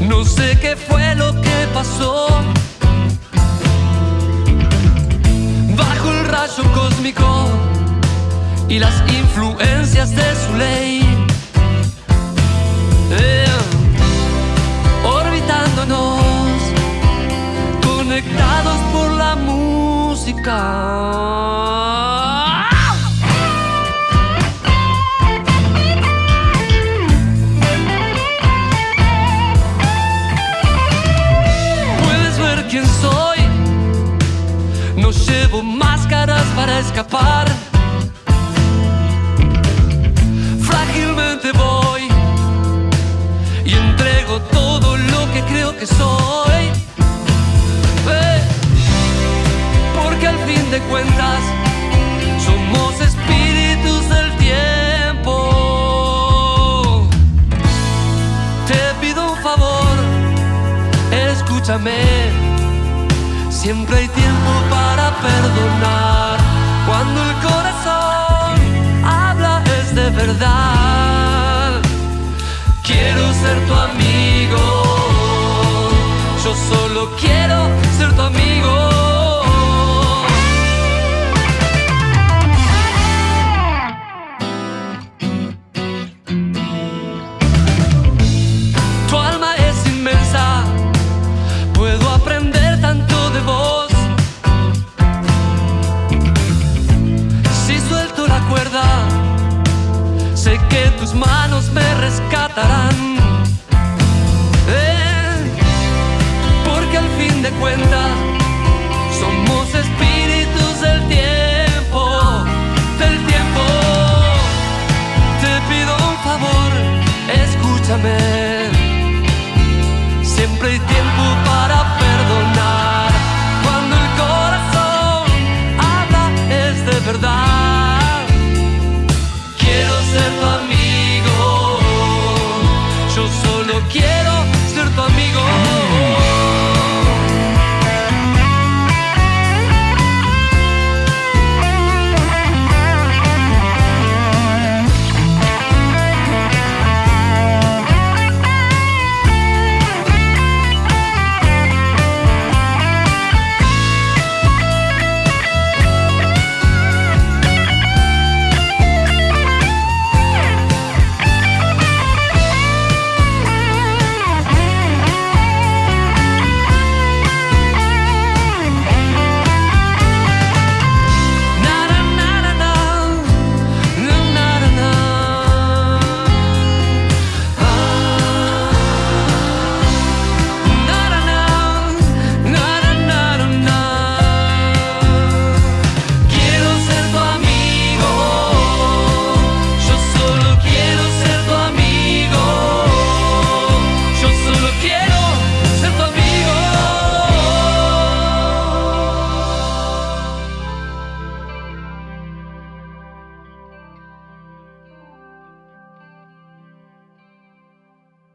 No sé qué fue lo que pasó. Bajo el rayo cósmico y las influencias de su ley. Eh, orbitándonos, conectados por la música. Quién soy. No llevo máscaras para escapar. Frágilmente voy y entrego todo lo que creo que soy. Eh, Porque al fin de cuentas somos espíritus del tiempo. Te pido un favor, escúchame. Siempre hay tiempo para perdonar. Cuando el corazón tus manos me rescatarán. Eh, porque al fin de cuentas somos espíritus del tiempo, del tiempo. Te pido un favor, escúchame. Siempre y tiempo.